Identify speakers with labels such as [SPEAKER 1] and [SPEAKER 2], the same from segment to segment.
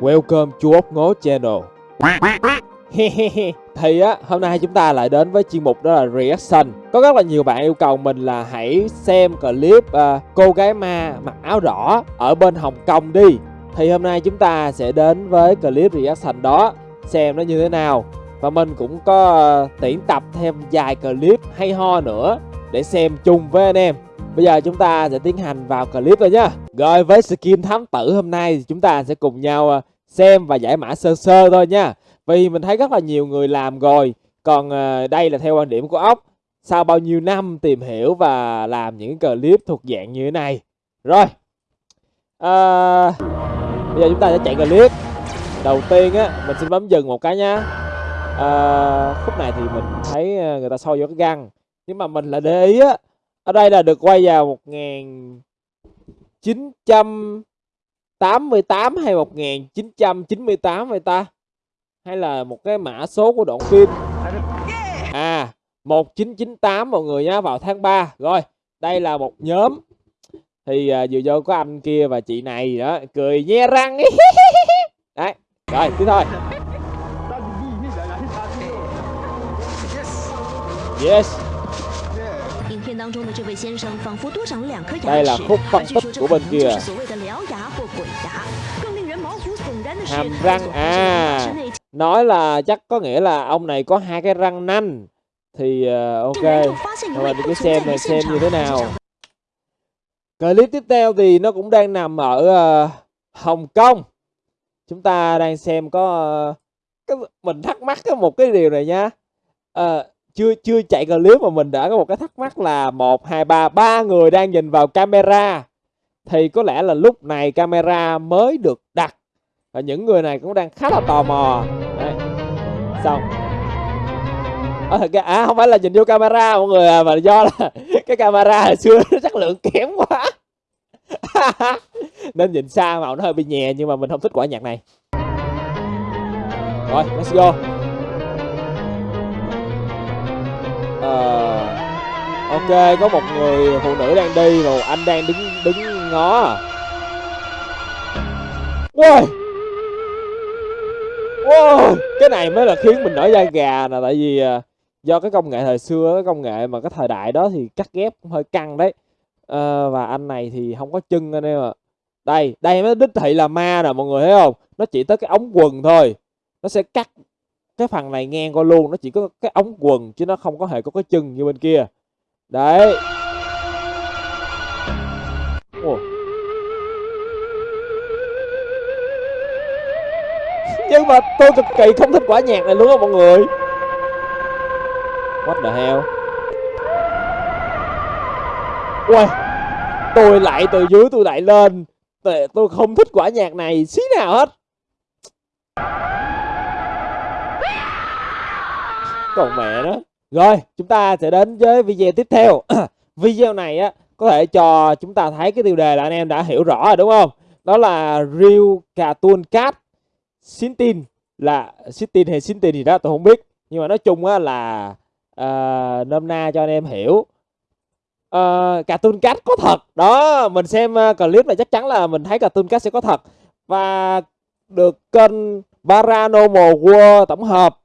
[SPEAKER 1] Welcome to ốc ngố channel. Thì á, hôm nay chúng ta lại đến với chuyên mục đó là reaction. Có rất là nhiều bạn yêu cầu mình là hãy xem clip uh, cô gái ma mặc áo đỏ ở bên Hồng Kông đi. Thì hôm nay chúng ta sẽ đến với clip reaction đó Xem nó như thế nào. Và mình cũng có à, uh, tuyển tập thêm vài clip hay ho nữa Để xem chung với anh em. Bây giờ chúng ta sẽ tiến hành vào clip rồi nhá. Rồi với skin thám tử hôm nay thì chúng ta sẽ cùng nhau à, xem và giải mã sơ sơ thôi nha. Vì mình thấy rất là nhiều người làm rồi. Còn à, đây là theo quan điểm của ốc. Sau bao nhiêu năm tìm hiểu và làm những clip thuộc dạng như thế này. Rồi. À, Bây giờ chúng ta sẽ chạy clip. Đầu tiên á, mình xin bấm dừng một cái nha à, Khúc này thì mình thấy à, người ta soi vô cái găng. Nhưng mà mình là để ý á ở đây là được quay vào 1988 hay 1998 vậy ta? Hay là một cái mã số của đoạn phim? À, 1998 mọi người nhá, vào tháng 3. Rồi, đây là một nhóm. Thì uh, vừa vô có anh kia và chị này đó, cười nhe răng. Đấy, rồi, tiếp thôi. Yes. Đây là khúc phân tích của bên kia Hàm răng à Nói là chắc có nghĩa là ông này có hai cái răng nanh Thì uh, ok Rồi mình cứ xem này xem như thế nào。Clip tiếp theo thì nó cũng đang nằm ở uh, Hồng Kông。Chúng ta đang xem có uh, cái, Mình thắc mắc có một cái điều này nha uh, chưa chưa chạy clip mà mình đã có một cái thắc mắc là một hai ba ba người đang nhìn vào camera. Thì có lẽ là lúc này camera mới được đặt. Và những người này cũng đang khá là tò mò. Đấy. xong. À, thật ra à không phải là nhìn vô camera mọi người à mà do là cái camera hồi xưa nó chất lượng kém quá. Nên nhìn xa màu nó hơi bị nhẹ nhưng mà mình không thích quả nhạc này. Rồi let's go. Ờ. ok có một người phụ nữ đang đi rồi anh đang đứng đứng ngó. Wow wow cái này mới là khiến mình nổi da gà nè tại vì à, do cái công nghệ thời xưa cái công nghệ mà cái thời đại đó thì cắt ghép cũng hơi căng đấy. À, và anh này thì không có chân anh em ạ. Đây đây mới đích thị là ma nè mọi người thấy không? Nó chỉ tới cái ống quần thôi. Nó sẽ cắt cái phần này ngang qua luôn, nó chỉ có cái ống quần chứ nó không có hề có cái chân như bên kia. Đấy. Ồ. nhưng mà tôi cực kỳ không thích quả nhạc này luôn á mọi người. What the hell? Ui tôi lại từ dưới tôi lại lên. Tôi không thích quả nhạc này xí nào hết. Còn mẹ đó. Rồi chúng ta sẽ đến với video tiếp theo. Video này á có thể cho chúng ta thấy cái tiêu đề là anh em đã hiểu rõ rồi đúng không? Đó là Real Cartoon Cat. Sintin là Sintin hay Sintin gì đó tôi không biết. Nhưng mà nói chung á là uh, nôm na cho anh em hiểu. Uh, Cartoon Cat có thật. Đó mình xem uh, clip này chắc chắn là mình thấy Cartoon Cat sẽ có thật. Và được kênh Paranormal World tổng hợp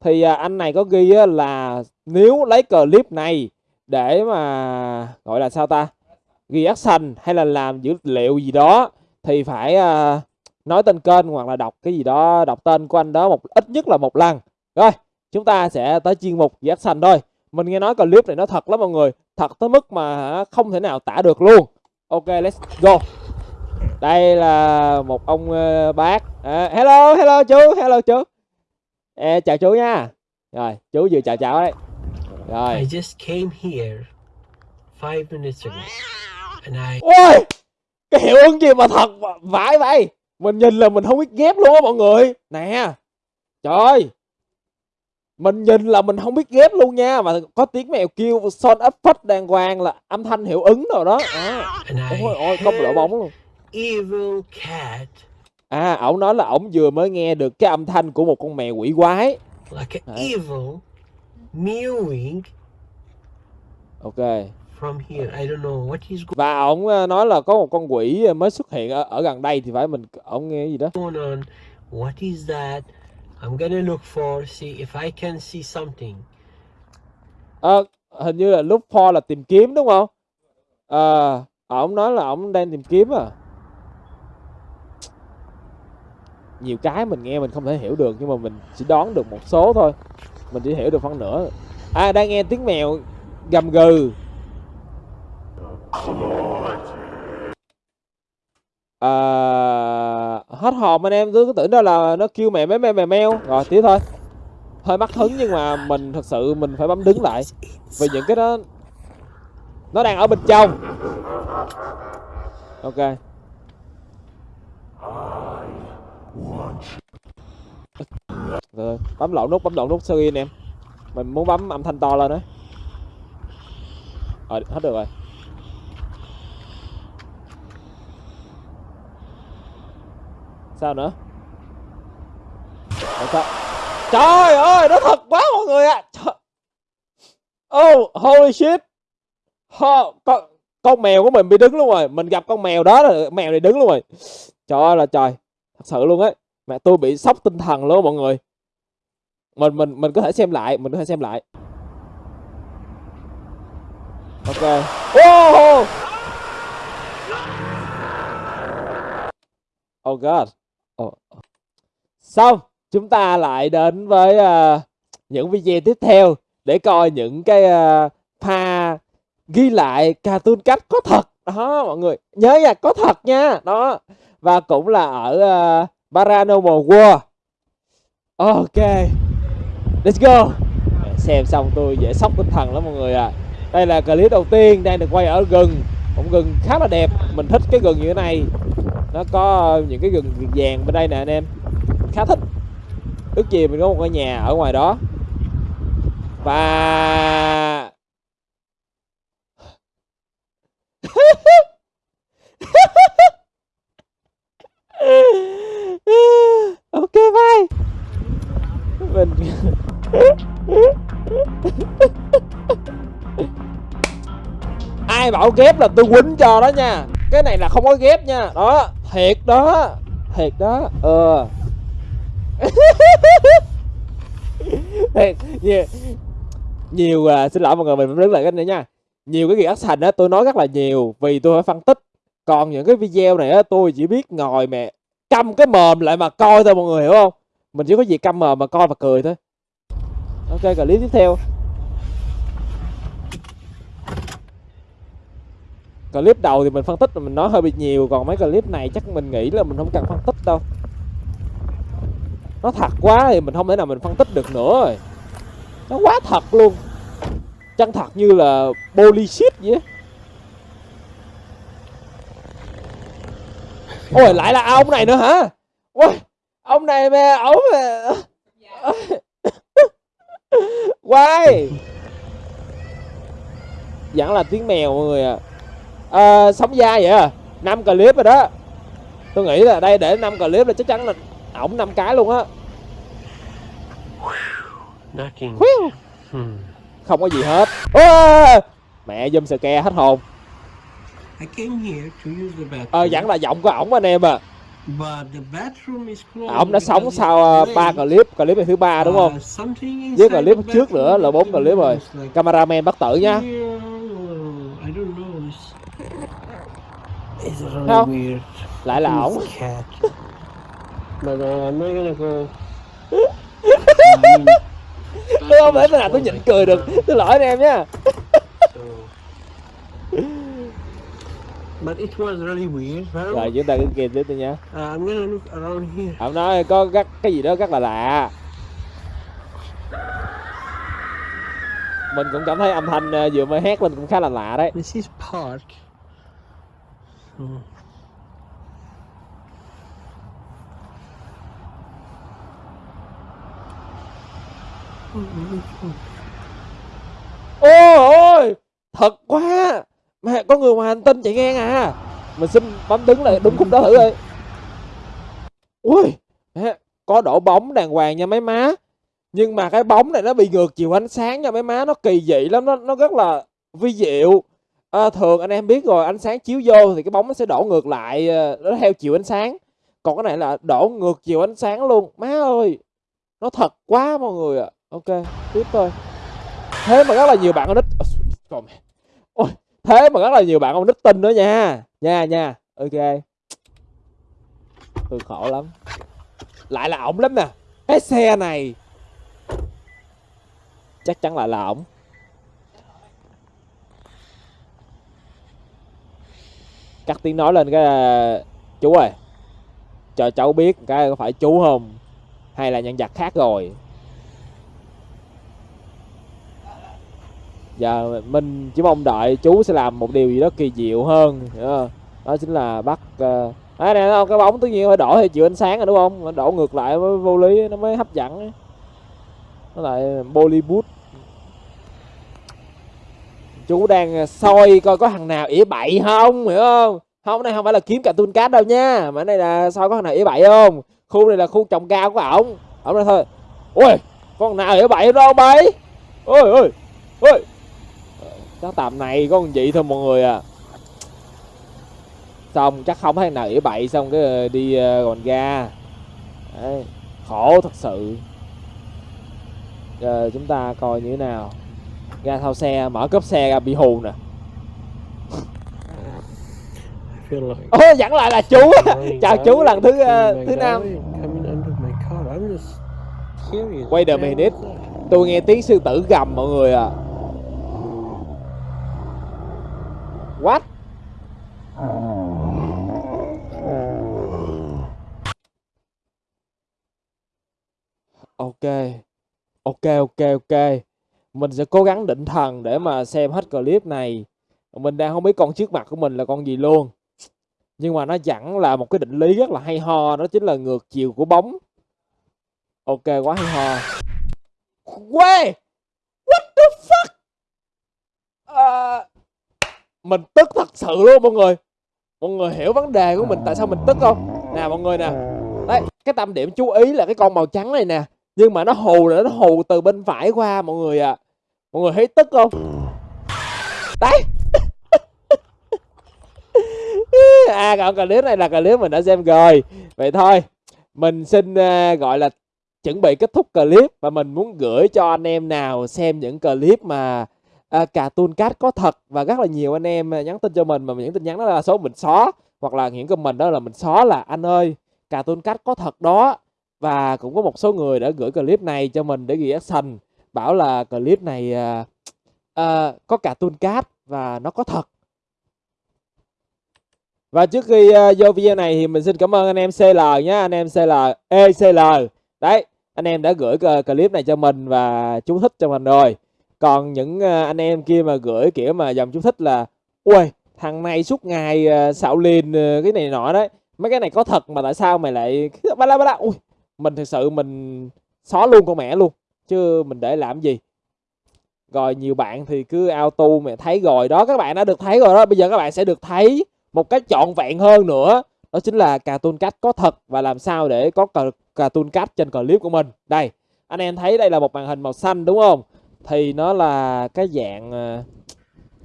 [SPEAKER 1] thì à, anh này có ghi là nếu lấy clip này để mà gọi là sao ta ghi action hay là làm dữ liệu gì đó thì phải à, nói tên kênh hoặc là đọc cái gì đó đọc tên của anh đó một ít nhất là một lần. Rồi chúng ta sẽ tới chuyên mục ghi action thôi. Mình nghe nói clip này nó thật lắm mọi người thật tới mức mà không thể nào tả được luôn. Ok let's go. Đây là một ông uh, bác. À, hello hello chú hello chú. Ê, chào chú nha. Rồi, chú vừa chào cháu đấy. Rồi.
[SPEAKER 2] I just came here five minutes ago. And I...
[SPEAKER 1] Ôi! Cái hiệu ứng gì mà thật vãi vậy? Mình nhìn là mình không biết ghép luôn á mọi người. Nè. Trời ơi. Mình nhìn là mình không biết ghép luôn nha Mà có tiếng mèo kêu son ấp phất đàng hoàng là âm thanh hiệu ứng rồi đó à. Ôi ôi, một đội bóng luôn
[SPEAKER 2] Evil cat
[SPEAKER 1] À, ổng nói là ổng vừa mới nghe được cái âm thanh của một con mèo quỷ quái.
[SPEAKER 2] Like an evil mewing.
[SPEAKER 1] Ok.
[SPEAKER 2] from here. I don't know what is
[SPEAKER 1] và ổng ờ, nói là có một con quỷ ờ, mới xuất hiện ở, ở gần đây thì phải mình ổng nghe gì đó
[SPEAKER 2] going on. What is that? I'm gonna look for, see if I can see something.
[SPEAKER 1] Ờ, hình như là lúc for là tìm kiếm đúng không ờ ổng nói là ổng đang tìm kiếm à nhiều cái mình nghe mình không thể hiểu được nhưng mà mình chỉ đoán được một số thôi. Mình chỉ hiểu được phân nửa. À đang nghe tiếng mèo gầm gừ. À, hết hồn anh em cứ tưởng đó là nó kêu mẹ mấy mèo mèo meo rồi tiếp thôi. Hơi mắc hứng nhưng mà mình thật sự mình phải bấm đứng lại. Vì những cái đó nó đang ở bên trong. Ok. Rồi bấm lộn nút bấm lộn nút sorry em. Mình muốn bấm âm thanh to lên đấy rồi hết được rồi. Sao nữa? Ủa sao? Trời ơi nó thật quá mọi người ạ. Trời. oh holy shit. Ho, con con mèo của mình bị đứng luôn rồi. Mình gặp con mèo đó là mèo này đứng luôn rồi. Trời ơi là trời. Thật sự luôn ấy mẹ tôi bị sốc tinh thần luôn mọi người. Mình mình mình có thể xem lại mình có thể xem lại. Ok. Oh oh god. Oh. xong chúng ta lại đến với uh, những video tiếp theo để coi những cái uh, pha ghi lại cartoon cách có thật. Đó mọi người. Nhớ nha có thật nha. Đó. Và cũng là ở uh, Paranormal World. Ok, let's go. Xem xong tôi dễ sốc tinh thần lắm mọi người à đây là clip đầu tiên đang được quay ở rừng một rừng khá là đẹp. Mình thích cái rừng như thế này. Nó có những cái rừng vàng bên đây nè anh em. Khá thích. Ước gì mình có một ngôi nhà ở ngoài đó. Và bảo ghép là tôi quýnh cho đó nha. Cái này là không có ghép nha. Đó thiệt đó thiệt đó ờ. Thiệt nhiều, nhiều uh, xin lỗi mọi người mình đứng lại cái này nha. Nhiều cái reaction á tôi nói rất là nhiều vì tôi phải phân tích. Còn những cái video này á tôi chỉ biết ngồi mẹ cầm cái mồm lại mà coi thôi mọi người hiểu không? Mình chỉ có gì cầm mồm mà coi và cười thôi. Ok clip tiếp theo. Clip đầu thì mình phân tích mình nói hơi bị nhiều còn mấy clip này chắc mình nghĩ là mình không cần phân tích đâu. Nó thật quá thì mình không thể nào mình phân tích được nữa rồi. Nó quá thật luôn. Chân thật như là bullshit vậy ôi lại là ông này nữa hả? Ôi ông này mà ông mà. Quay. Vẫn là tiếng mèo mọi người à, à sống dai vậy à? Năm clip rồi đó. Tôi nghĩ là đây để năm clip là chắc chắn là ổng năm cái luôn á.
[SPEAKER 2] Hmm.
[SPEAKER 1] không có gì hết. Ôi, mẹ dùm sờ ke hết hồn. Ờ vẫn là giọng của ổng anh em à. Ổng đã sống sau ờ, ba clip clip này thứ ba đúng không?
[SPEAKER 2] Uh, something
[SPEAKER 1] với clip trước nữa là bốn clip rồi. cameraman bắt tử nha
[SPEAKER 2] Yeah, I don't know. It's, it's really
[SPEAKER 1] Không.
[SPEAKER 2] weird.
[SPEAKER 1] lại là ổng
[SPEAKER 2] It's cat. But uh, I'm not gonna go. I mean,
[SPEAKER 1] tôi không thể nào tôi nhịn cười được tôi lỗi anh em nha.
[SPEAKER 2] But it was really weird.
[SPEAKER 1] Rồi chúng ta cứ kìm tiếp đi nha
[SPEAKER 2] uh, I'm gonna look around here.
[SPEAKER 1] ông nói có rất cái gì đó rất là lạ mình cũng cảm thấy âm thanh ờ, vừa mới hét lên cũng khá là lạ đấy
[SPEAKER 2] This is park. Hmm.
[SPEAKER 1] ôi ôi thật quá. Mẹ có người ngoài hành tinh chạy ngang à mình xin bấm đứng lại đúng khúc đó thử đi ui mẹ, có đổ bóng đàng hoàng nha mấy má. Nhưng mà cái bóng này nó bị ngược chiều ánh sáng nha mấy má. Nó kỳ dị lắm nó nó rất là vi diệu à, thường anh em biết rồi ánh sáng chiếu vô thì cái bóng nó sẽ đổ ngược lại ờ, nó theo chiều ánh sáng. Còn cái này là đổ ngược chiều ánh sáng luôn. Má ơi nó thật quá mọi người ạ. À. ok tiếp thôi. Thế mà rất là nhiều bạn con nít ờ, ôi thế mà rất là nhiều bạn con nít tin nữa nha. Nha nha. Ok. Tôi khổ lắm. Lại là ổng lắm nè. Cái xe này. Chắc chắn lại là ổng. Cắt tiếng nói lên cái là chú ơi cho cháu biết cái có phải chú không? Hay là nhân vật khác rồi? Giờ mình chỉ mong đợi chú sẽ làm một điều gì đó kỳ diệu hơn đó chính là bắt ờ, uh, này nè không cái bóng tự nhiên phải đổ theo chiều ánh sáng rồi đúng không? Đổ ngược lại mới vô lý nó mới hấp dẫn. Nó lại bollywood chú đang ờ, soi coi có thằng nào ỉa bậy không hiểu không? Không đây không phải là kiếm cả tuôn cát đâu nha. Mà đây là soi có thằng nào ỉa bậy không? Khu này là khu trồng cao của ổng. Ổng nói thôi ui con nào ỉa bậy đâu bấy ôi ôi ôi. Ờ, chắc tầm này có con gì thôi mọi người à. Xong chắc không thấy nào ỉa bậy xong cái ờ, đi còn gòn ga. Đấy, khổ thật sự. Giờ chúng ta coi như thế nào? Ra thao xe mở cốp xe ra bị hù nè. Ồ, oh, dẫn lại là chú. Chào chú lần thứ uh, thứ năm. quay a minute. tôi nghe tiếng sư tử gầm mọi người à. What? Ok. Ok ok ok mình sẽ cố gắng định thần để mà xem hết clip này. Mình đang không biết con trước mặt của mình là con gì luôn. Nhưng mà nó chẳng là một cái định lý rất là hay ho đó chính là ngược chiều của bóng. Ok quá hay ho. Quê! What the fuck? À, mình tức thật sự luôn mọi người. Mọi người hiểu vấn đề của mình tại sao mình tức không? Nè mọi người nè. Đấy cái tâm điểm chú ý là cái con màu trắng này nè nhưng mà nó hù là nó hù từ bên phải qua mọi người à mọi người thấy tức không? Đấy. À còn clip này là clip mình đã xem rồi. Vậy thôi mình xin uh, gọi là chuẩn bị kết thúc clip và mình muốn gửi cho anh em nào xem những clip mà uh, cartoon cat có thật và rất là nhiều anh em nhắn tin cho mình mà những tin nhắn đó là số mình xóa hoặc là những comment đó là mình xóa là anh ơi cartoon cat có thật đó và cũng có một số người đã gửi clip này cho mình để reaction bảo là clip này uh, uh, có cả tuôn cát và nó có thật. Và trước khi uh, vô video này thì mình xin cảm ơn anh em CL nhé anh em CL ECL đấy anh em đã gửi clip này cho mình và chú thích cho mình rồi. Còn những uh, anh em kia mà gửi kiểu mà dòng chú thích là ui thằng này suốt ngày uh, xạo liền uh, cái này nọ đấy. Mấy cái này có thật mà tại sao mày lại ba la ba la ui mình thực sự mình xóa luôn con mẹ luôn chứ mình để làm gì? Rồi nhiều bạn thì cứ auto mẹ thấy rồi đó các bạn đã được thấy rồi đó bây giờ các bạn sẽ được thấy một cách trọn vẹn hơn nữa. Đó chính là cartoon cách có thật và làm sao để có cartoon cách trên clip của mình. Đây anh em thấy đây là một màn hình màu xanh đúng không? Thì nó là cái dạng ờ,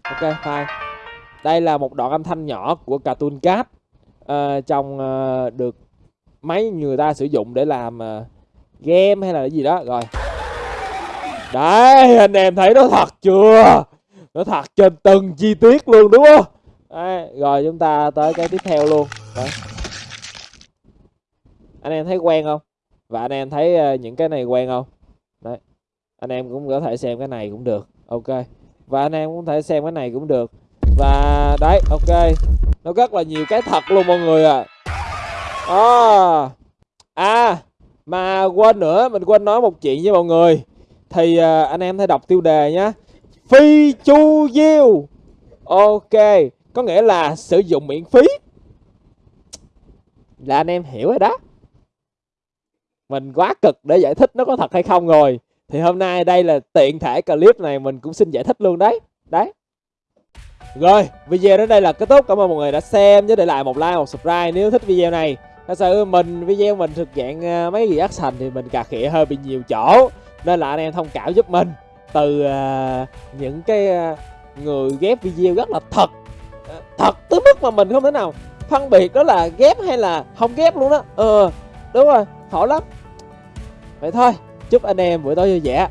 [SPEAKER 1] ok fine. Đây là một đoạn âm thanh nhỏ của cartoon cách uh, ờ, trong uh, được máy người ta sử dụng để làm ờ, game hay là cái gì đó rồi. Đấy anh em thấy nó thật chưa? Nó thật trên từng chi tiết luôn đúng không? Đấy, rồi chúng ta tới cái tiếp theo luôn. Đấy. anh em thấy quen không? Và anh em thấy ờ, những cái này quen không? Đấy. Anh em cũng có thể xem cái này cũng được. Ok. Và anh em cũng có thể xem cái này cũng được. Và đấy ok. Nó rất là nhiều cái thật luôn mọi người à à, à mà quên nữa mình quên nói một chuyện với mọi người. Thì à, anh em hãy đọc tiêu đề nhé phi chu diêu. Ok có nghĩa là sử dụng miễn phí. Là anh em hiểu rồi đó. Mình quá cực để giải thích nó có thật hay không rồi. Thì hôm nay đây là tiện thể clip này mình cũng xin giải thích luôn đấy. Đấy. Rồi video đến đây là kết thúc. Cảm ơn mọi người đã xem. Nhớ để lại một like một subscribe nếu thích video này thật sự mình video mình thực dạng ờ, mấy gì action thì mình cà khịa hơi bị nhiều chỗ. Nên là anh em thông cảm giúp mình từ uh, những cái uh, người ghép video rất là thật thật tới mức mà mình không thể nào phân biệt đó là ghép hay là không ghép luôn đó ờ đúng rồi khổ lắm. Vậy thôi chúc anh em buổi tối vui vẻ.